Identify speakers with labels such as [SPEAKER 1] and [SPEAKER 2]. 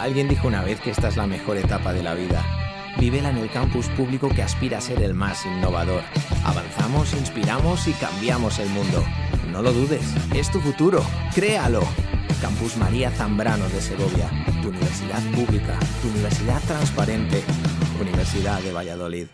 [SPEAKER 1] Alguien dijo una vez que esta es la mejor etapa de la vida. Vívela en el campus público que aspira a ser el más innovador. Avanzamos, inspiramos y cambiamos el mundo. No lo dudes, es tu futuro. Créalo. Campus María Zambrano de Segovia. Tu universidad pública, tu universidad transparente. Universidad de Valladolid.